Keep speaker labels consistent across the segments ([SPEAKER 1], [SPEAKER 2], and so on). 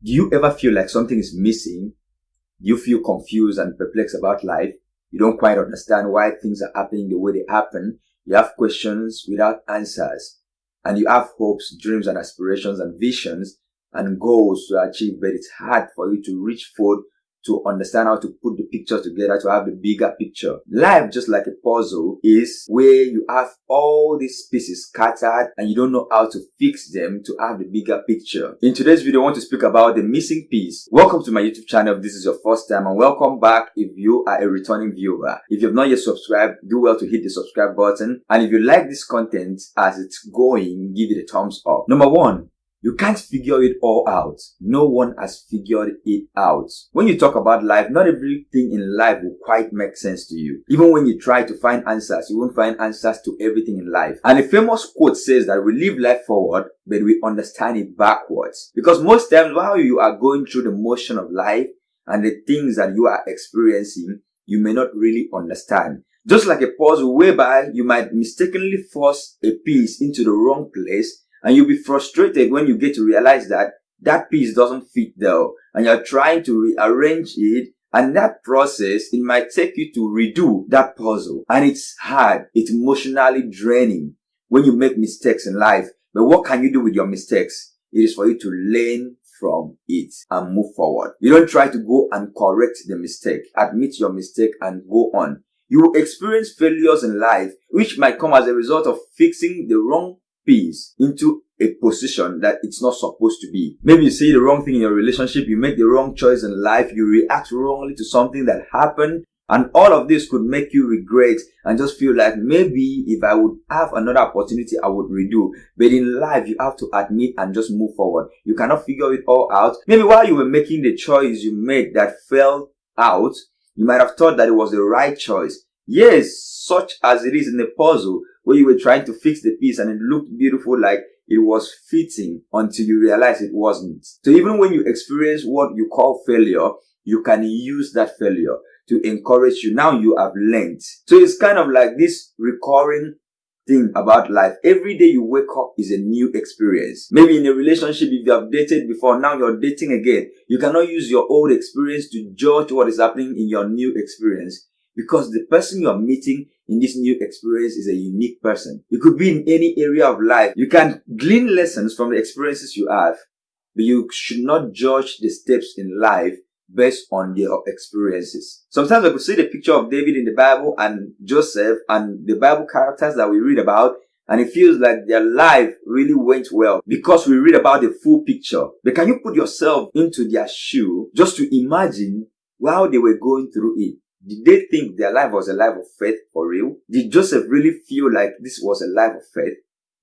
[SPEAKER 1] Do you ever feel like something is missing? Do you feel confused and perplexed about life? You don't quite understand why things are happening the way they happen. You have questions without answers. And you have hopes, dreams and aspirations and visions and goals to achieve, but it's hard for you to reach for to understand how to put the pictures together to have the bigger picture. Life, just like a puzzle, is where you have all these pieces scattered and you don't know how to fix them to have the bigger picture. In today's video, I want to speak about the missing piece. Welcome to my YouTube channel if this is your first time and welcome back if you are a returning viewer. If you have not yet subscribed, do well to hit the subscribe button. And if you like this content as it's going, give it a thumbs up. Number one, you can't figure it all out. No one has figured it out. When you talk about life, not everything in life will quite make sense to you. Even when you try to find answers, you won't find answers to everything in life. And a famous quote says that we live life forward, but we understand it backwards. Because most times while you are going through the motion of life and the things that you are experiencing, you may not really understand. Just like a puzzle whereby you might mistakenly force a piece into the wrong place and you'll be frustrated when you get to realize that that piece doesn't fit though. And you're trying to rearrange it. And that process, it might take you to redo that puzzle. And it's hard. It's emotionally draining when you make mistakes in life. But what can you do with your mistakes? It is for you to learn from it and move forward. You don't try to go and correct the mistake. Admit your mistake and go on. You will experience failures in life, which might come as a result of fixing the wrong into a position that it's not supposed to be. Maybe you say the wrong thing in your relationship, you make the wrong choice in life, you react wrongly to something that happened, and all of this could make you regret and just feel like maybe if I would have another opportunity, I would redo. But in life, you have to admit and just move forward. You cannot figure it all out. Maybe while you were making the choice you made that fell out, you might have thought that it was the right choice. Yes, such as it is in a puzzle, where you were trying to fix the piece and it looked beautiful like it was fitting until you realize it wasn't. So even when you experience what you call failure, you can use that failure to encourage you. Now you have learned. So it's kind of like this recurring thing about life. Every day you wake up is a new experience. Maybe in a relationship, if you have dated before, now you're dating again. You cannot use your old experience to judge what is happening in your new experience because the person you are meeting in this new experience is a unique person. You could be in any area of life. You can glean lessons from the experiences you have, but you should not judge the steps in life based on their experiences. Sometimes I could see the picture of David in the Bible and Joseph and the Bible characters that we read about and it feels like their life really went well because we read about the full picture. But can you put yourself into their shoe just to imagine while they were going through it? Did they think their life was a life of faith for real? Did Joseph really feel like this was a life of faith?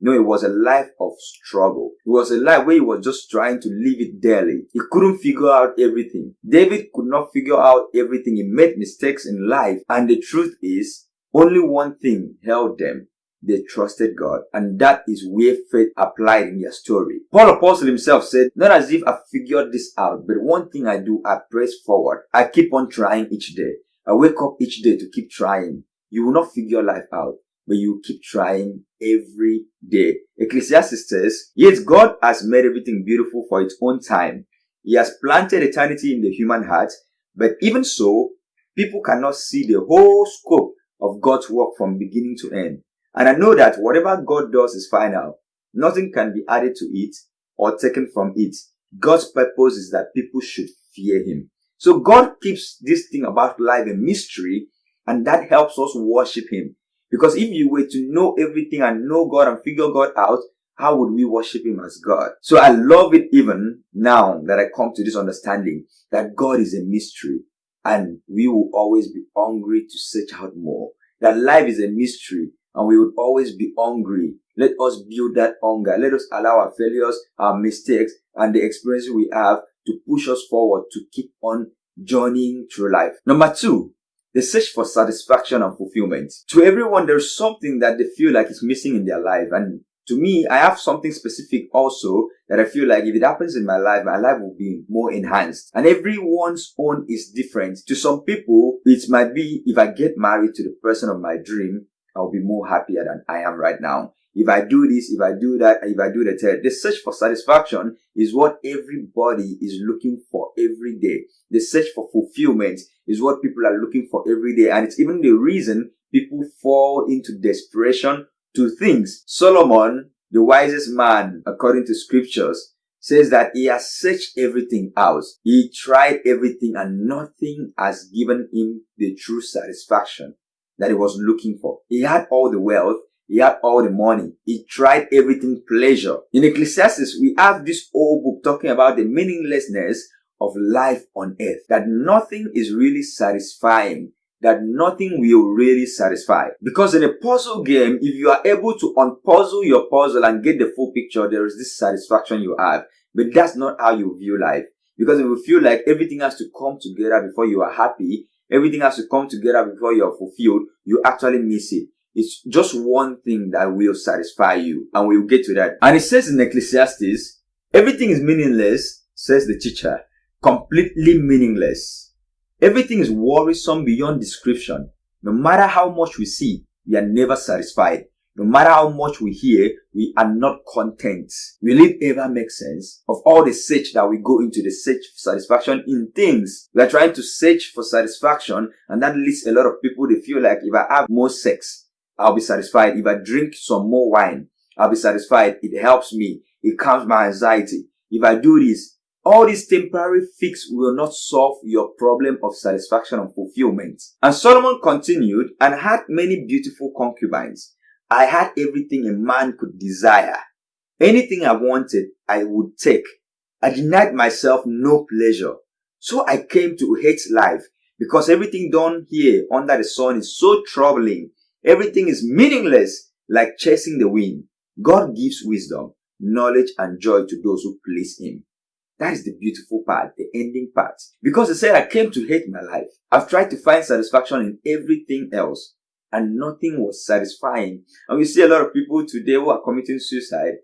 [SPEAKER 1] No, it was a life of struggle. It was a life where he was just trying to live it daily. He couldn't figure out everything. David could not figure out everything. He made mistakes in life. And the truth is, only one thing held them. They trusted God. And that is where faith applied in their story. Paul Apostle himself said, not as if I figured this out, but one thing I do, I press forward. I keep on trying each day. I wake up each day to keep trying. You will not figure life out, but you keep trying every day. Ecclesiastes says, Yet God has made everything beautiful for its own time. He has planted eternity in the human heart, but even so, people cannot see the whole scope of God's work from beginning to end. And I know that whatever God does is final. Nothing can be added to it or taken from it. God's purpose is that people should fear Him. So God keeps this thing about life a mystery and that helps us worship Him. Because if you were to know everything and know God and figure God out, how would we worship Him as God? So I love it even now that I come to this understanding that God is a mystery and we will always be hungry to search out more. That life is a mystery and we would always be hungry. Let us build that hunger. Let us allow our failures, our mistakes, and the experiences we have to push us forward to keep on journeying through life. Number two, the search for satisfaction and fulfillment. To everyone, there's something that they feel like is missing in their life. And to me, I have something specific also that I feel like if it happens in my life, my life will be more enhanced. And everyone's own is different. To some people, it might be if I get married to the person of my dream, I'll be more happier than I am right now. If I do this, if I do that, if I do the third. The search for satisfaction is what everybody is looking for every day. The search for fulfillment is what people are looking for every day. And it's even the reason people fall into desperation to things. Solomon, the wisest man, according to scriptures, says that he has searched everything out. He tried everything and nothing has given him the true satisfaction that he was looking for. He had all the wealth. He had all the money. He tried everything pleasure. In Ecclesiastes, we have this old book talking about the meaninglessness of life on earth. That nothing is really satisfying. That nothing will really satisfy. Because in a puzzle game, if you are able to unpuzzle your puzzle and get the full picture, there is this satisfaction you have. But that's not how you view life. Because if you feel like everything has to come together before you are happy, everything has to come together before you are fulfilled, you actually miss it. It's just one thing that will satisfy you. And we'll get to that. And it says in Ecclesiastes, everything is meaningless, says the teacher. Completely meaningless. Everything is worrisome beyond description. No matter how much we see, we are never satisfied. No matter how much we hear, we are not content. Will it ever make sense? Of all the search that we go into the search for satisfaction in things, we are trying to search for satisfaction and that leads a lot of people to feel like if I have more sex, I'll be satisfied. If I drink some more wine, I'll be satisfied. It helps me. It calms my anxiety. If I do this, all this temporary fix will not solve your problem of satisfaction and fulfillment. And Solomon continued and had many beautiful concubines. I had everything a man could desire. Anything I wanted, I would take. I denied myself no pleasure. So I came to hate life because everything done here under the sun is so troubling. Everything is meaningless like chasing the wind. God gives wisdom, knowledge, and joy to those who please Him. That is the beautiful part, the ending part. Because He said, I came to hate my life. I've tried to find satisfaction in everything else and nothing was satisfying. And we see a lot of people today who are committing suicide,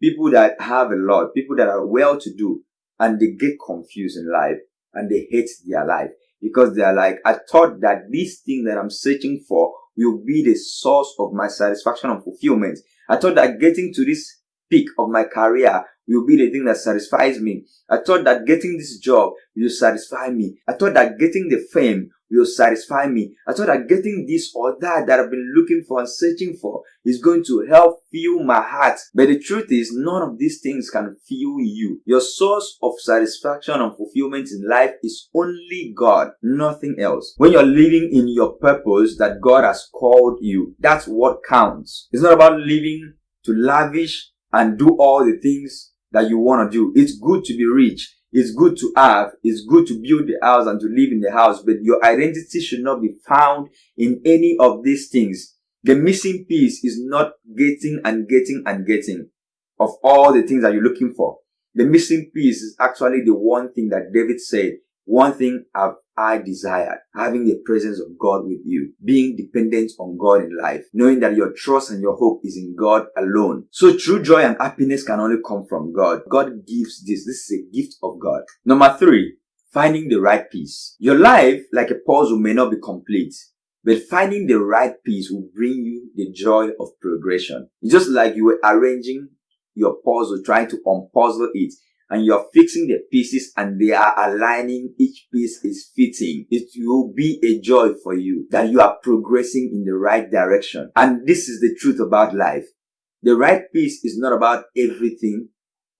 [SPEAKER 1] people that have a lot, people that are well to do, and they get confused in life and they hate their life because they are like, I thought that this thing that I'm searching for will be the source of my satisfaction and fulfillment. I thought that getting to this peak of my career will be the thing that satisfies me. I thought that getting this job will satisfy me. I thought that getting the fame will satisfy me. I thought that getting this or that that I've been looking for and searching for is going to help fill my heart. But the truth is, none of these things can fill you. Your source of satisfaction and fulfillment in life is only God, nothing else. When you're living in your purpose that God has called you, that's what counts. It's not about living to lavish and do all the things that you want to do. It's good to be rich. It's good to have. It's good to build the house and to live in the house, but your identity should not be found in any of these things. The missing piece is not getting and getting and getting of all the things that you're looking for. The missing piece is actually the one thing that David said one thing have I desired, having the presence of God with you, being dependent on God in life, knowing that your trust and your hope is in God alone. So true joy and happiness can only come from God. God gives this. This is a gift of God. Number three, finding the right piece. Your life, like a puzzle, may not be complete. But finding the right piece will bring you the joy of progression. It's just like you were arranging your puzzle, trying to unpuzzle it and you're fixing the pieces and they are aligning, each piece is fitting, it will be a joy for you that you are progressing in the right direction. And this is the truth about life. The right piece is not about everything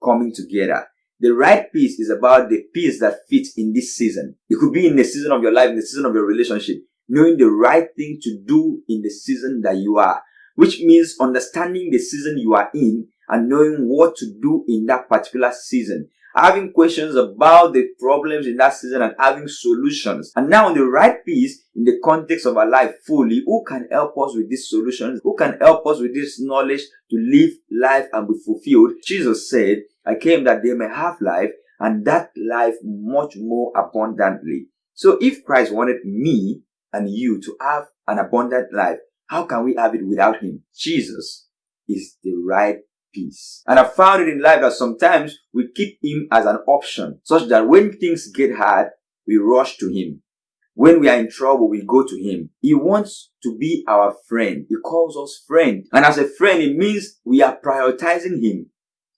[SPEAKER 1] coming together. The right piece is about the piece that fits in this season. It could be in the season of your life, in the season of your relationship, knowing the right thing to do in the season that you are, which means understanding the season you are in and knowing what to do in that particular season. Having questions about the problems in that season and having solutions. And now on the right piece in the context of our life fully, who can help us with these solutions? Who can help us with this knowledge to live life and be fulfilled? Jesus said, I came that they may have life and that life much more abundantly. So if Christ wanted me and you to have an abundant life, how can we have it without him? Jesus is the right piece. And I found it in life that sometimes we keep him as an option, such that when things get hard, we rush to him. When we are in trouble, we go to him. He wants to be our friend. He calls us friend. And as a friend, it means we are prioritizing him.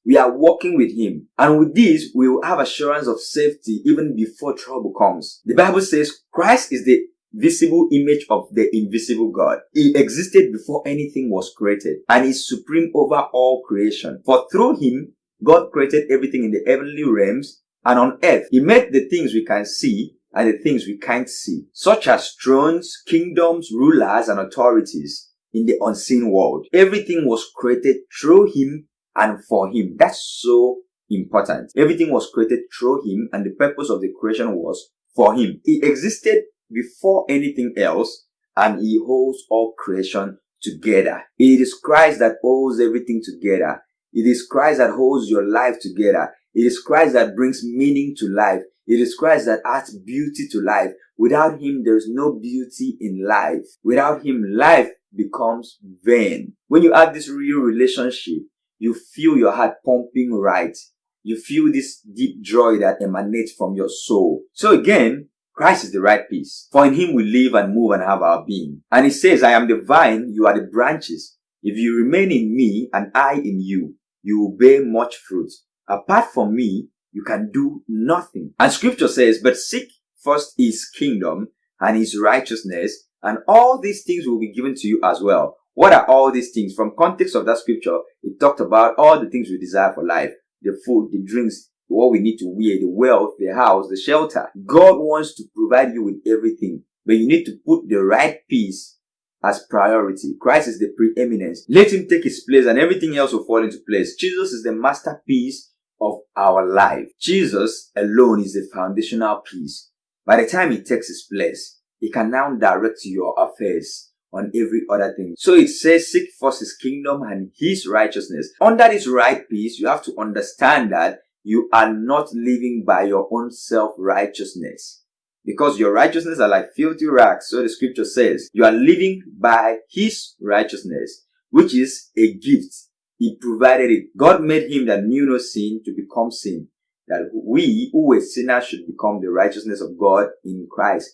[SPEAKER 1] We are walking with him. And with this, we will have assurance of safety even before trouble comes. The Bible says Christ is the visible image of the invisible God. He existed before anything was created and is supreme over all creation. For through him, God created everything in the heavenly realms and on earth. He made the things we can see and the things we can't see, such as thrones, kingdoms, rulers, and authorities in the unseen world. Everything was created through him and for him. That's so important. Everything was created through him and the purpose of the creation was for him. He existed before anything else and he holds all creation together. It is Christ that holds everything together. It is Christ that holds your life together. It is Christ that brings meaning to life. It is Christ that adds beauty to life. Without him, there is no beauty in life. Without him, life becomes vain. When you have this real relationship, you feel your heart pumping right. You feel this deep joy that emanates from your soul. So again, Christ is the right piece. For in him we live and move and have our being. And he says, I am the vine, you are the branches. If you remain in me and I in you, you will bear much fruit. Apart from me, you can do nothing. And scripture says, but seek first his kingdom and his righteousness and all these things will be given to you as well. What are all these things? From context of that scripture, it talked about all the things we desire for life. The food, the drinks, what we need to wear, the wealth, the house, the shelter. God wants to provide you with everything, but you need to put the right piece as priority. Christ is the preeminence. Let him take his place and everything else will fall into place. Jesus is the masterpiece of our life. Jesus alone is the foundational piece. By the time he takes his place, he can now direct your affairs on every other thing. So it says, seek first his kingdom and his righteousness. Under this right piece, you have to understand that you are not living by your own self-righteousness. Because your righteousness are like filthy rags, so the scripture says. You are living by his righteousness, which is a gift. He provided it. God made him that knew no sin to become sin, that we who were sinners should become the righteousness of God in Christ.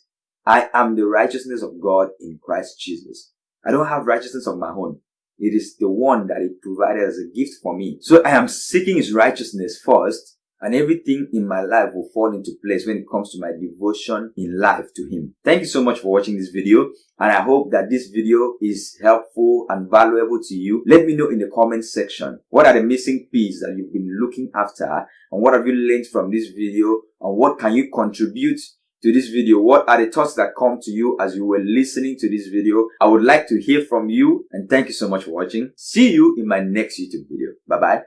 [SPEAKER 1] I am the righteousness of God in Christ Jesus. I don't have righteousness of my own. It is the one that he provided as a gift for me. So I am seeking his righteousness first and everything in my life will fall into place when it comes to my devotion in life to him. Thank you so much for watching this video and I hope that this video is helpful and valuable to you. Let me know in the comment section what are the missing pieces that you've been looking after and what have you learned from this video and what can you contribute to this video. What are the thoughts that come to you as you were listening to this video? I would like to hear from you and thank you so much for watching. See you in my next YouTube video. Bye bye.